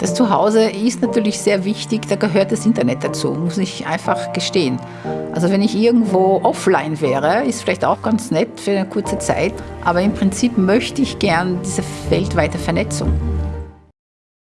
Das Zuhause ist natürlich sehr wichtig, da gehört das Internet dazu, muss ich einfach gestehen. Also wenn ich irgendwo offline wäre, ist vielleicht auch ganz nett für eine kurze Zeit, aber im Prinzip möchte ich gern diese weltweite Vernetzung.